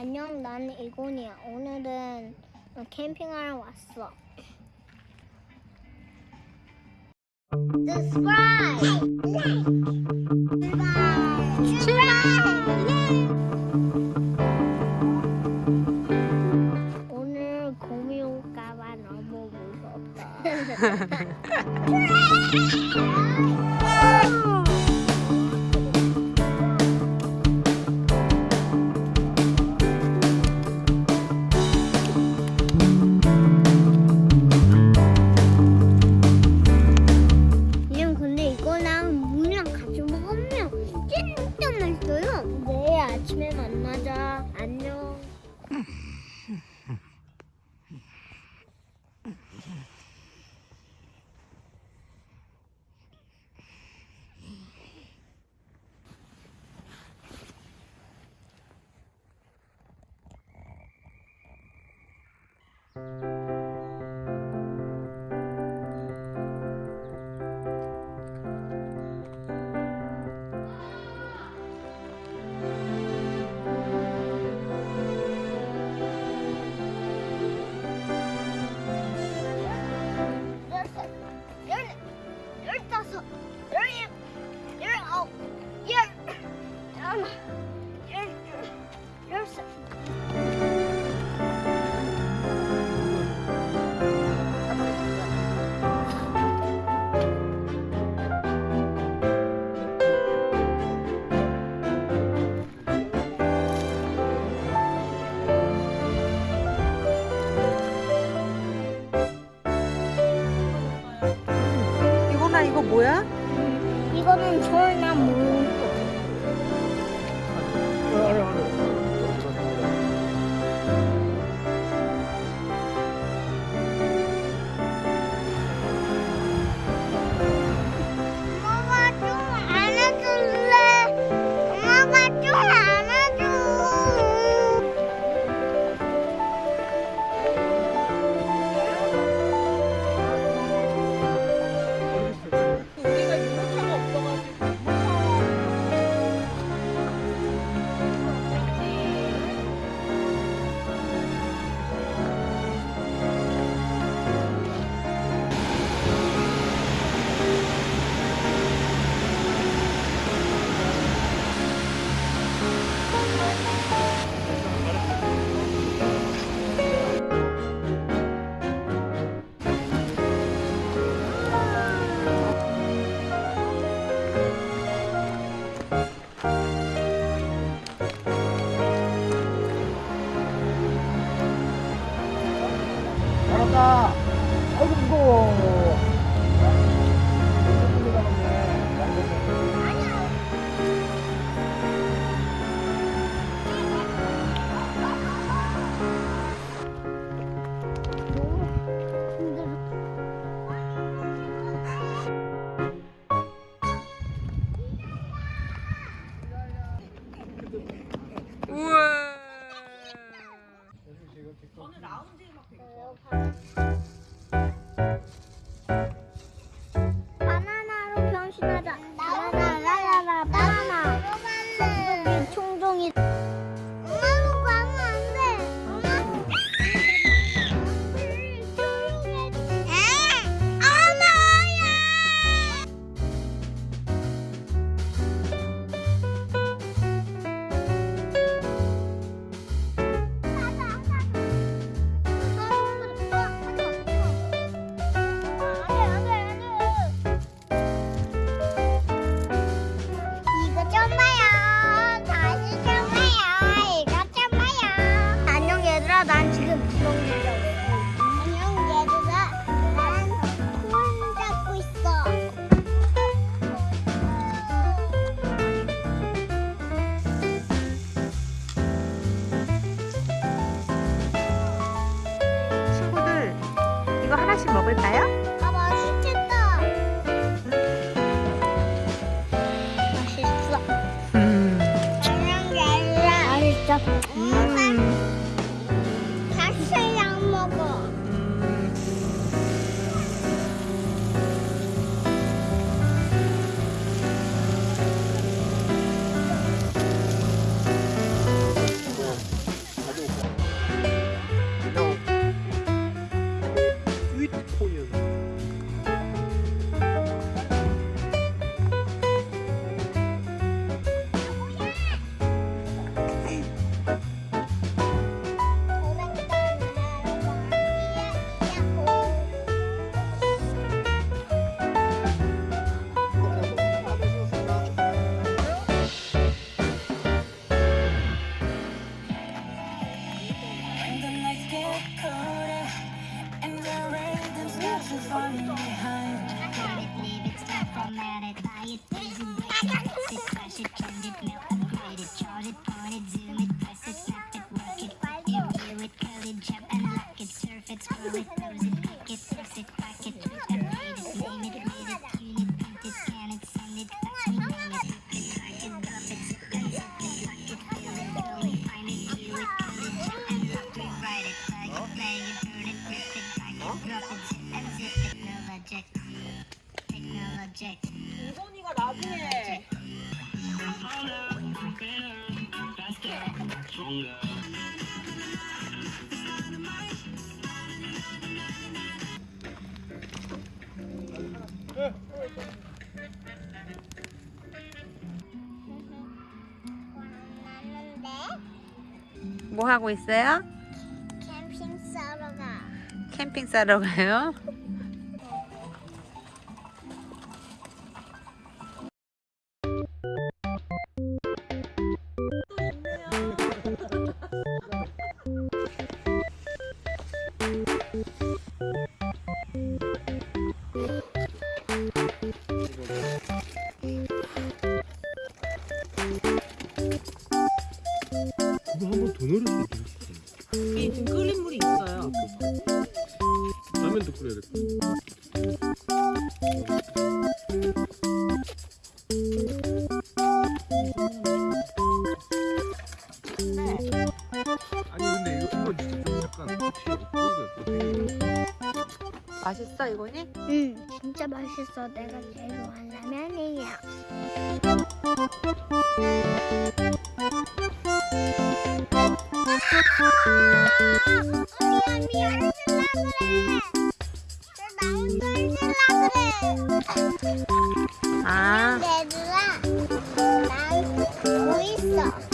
안녕, 나는 이곤이야. 오늘은 캠핑하러 왔어. Subscribe! 출발! 출발! 오늘 곰이 올까봐 너무 무섭다. you Надо. 볼까요? Grounded, melted, graded, charted, pointed, 뭐 하고 있어요? 캠핑 싸러 가. 캠핑 싸러 가요? 그거 한번 더 넣을 수도 있어. 이 지금 끓인 물이 있어요. 라면도 끓여야 될 거야. 아니 근데 이거 이거 진짜 좀 약간 맛있어 이거니? 응, 진짜 맛있어. 내가 제일 좋아하는 라면이야. 아 얘들아, 난뭐 있어?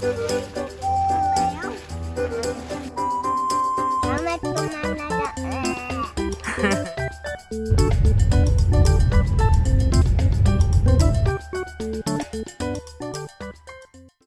뭐예